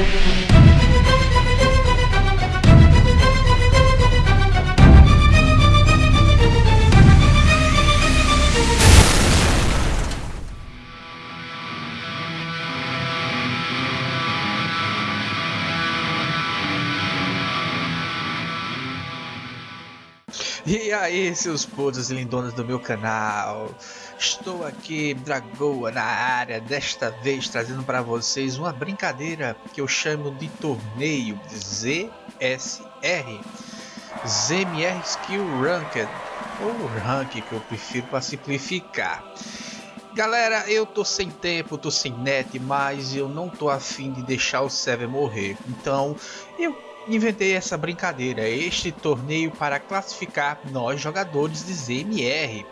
Thank you. E aí, seus putos lindonas do meu canal, estou aqui, Dragoa, na área, desta vez trazendo para vocês uma brincadeira que eu chamo de torneio ZSR, ZMR Skill Ranked, ou Rank que eu prefiro para simplificar. Galera, eu tô sem tempo, tô sem net, mas eu não tô afim de deixar o server morrer, então eu inventei essa brincadeira, este torneio para classificar nós jogadores de ZMR.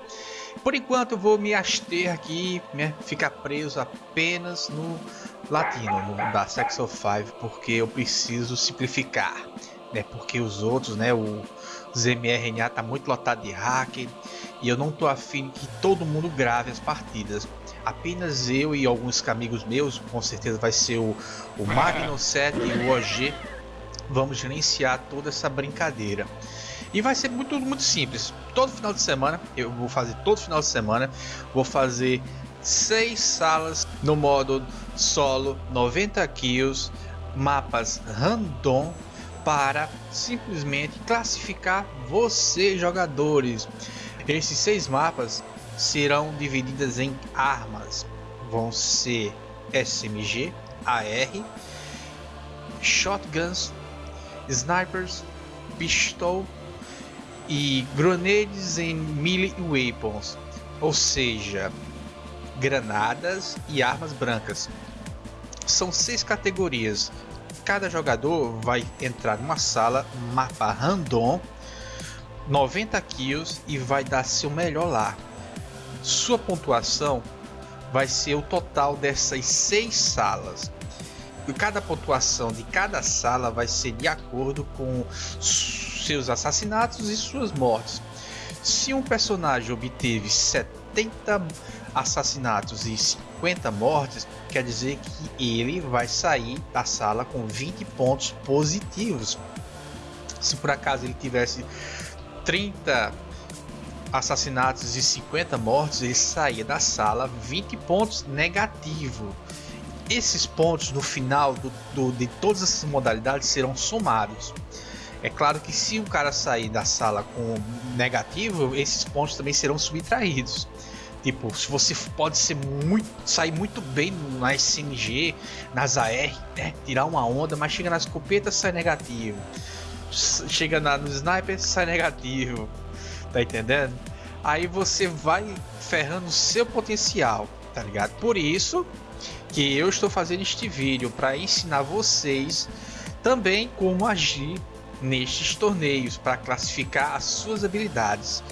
Por enquanto eu vou me abster aqui, né, ficar preso apenas no latino, no da Sex of 5, porque eu preciso simplificar, né, porque os outros, né, o ZMRNA tá muito lotado de hacker e eu não tô afim que todo mundo grave as partidas. Apenas eu e alguns amigos meus, com certeza vai ser o, o Magno 7 e o OG, vamos gerenciar toda essa brincadeira. E vai ser muito, muito simples. Todo final de semana, eu vou fazer todo final de semana, vou fazer seis salas no modo solo, 90 kills, mapas random para simplesmente classificar você jogadores. Esses seis mapas serão divididas em armas. Vão ser SMG, AR, shotguns, snipers, pistol e grenades em melee weapons, ou seja, granadas e armas brancas. São seis categorias. Cada jogador vai entrar numa sala, mapa random, 90 kills e vai dar seu melhor lá. Sua pontuação vai ser o total dessas seis salas cada pontuação de cada sala vai ser de acordo com seus assassinatos e suas mortes. Se um personagem obteve 70 assassinatos e 50 mortes, quer dizer que ele vai sair da sala com 20 pontos positivos. Se por acaso ele tivesse 30 assassinatos e 50 mortes, ele saía da sala 20 pontos negativo esses pontos no final do, do, de todas essas modalidades serão somados. É claro que se o cara sair da sala com negativo, esses pontos também serão subtraídos. Tipo, se você pode ser muito, sair muito bem na SMG, nas AR, né? tirar uma onda, mas chega na escopeta sai negativo. Chega na, no sniper sai negativo. Tá entendendo? Aí você vai ferrando o seu potencial, tá ligado? Por isso, que eu estou fazendo este vídeo para ensinar vocês também como agir nestes torneios para classificar as suas habilidades.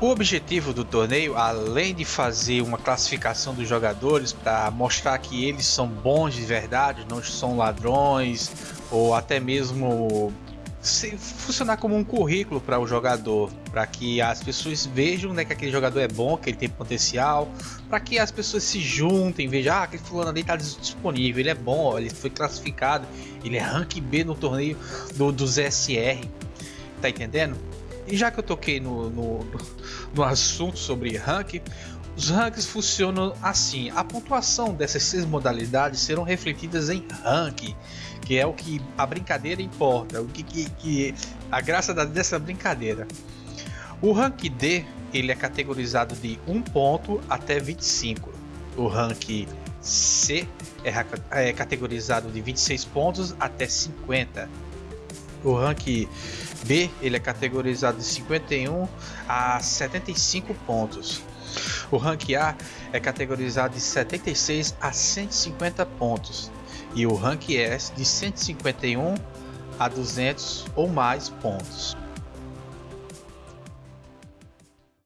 O objetivo do torneio, além de fazer uma classificação dos jogadores para mostrar que eles são bons de verdade, não são ladrões ou até mesmo funcionar como um currículo para o jogador, para que as pessoas vejam né, que aquele jogador é bom, que ele tem potencial, para que as pessoas se juntem, vejam, ah, aquele fulano ali está disponível, ele é bom, ele foi classificado, ele é rank B no torneio do, dos SR, tá entendendo? E já que eu toquei no, no, no assunto sobre rank, os ranks funcionam assim: a pontuação dessas seis modalidades serão refletidas em rank, que é o que a brincadeira importa, o que, que, que a graça dessa brincadeira. O rank D ele é categorizado de 1 ponto até 25. O rank C é, é categorizado de 26 pontos até 50. O rank B ele é categorizado de 51 a 75 pontos. O rank A é categorizado de 76 a 150 pontos e o rank S de 151 a 200 ou mais pontos.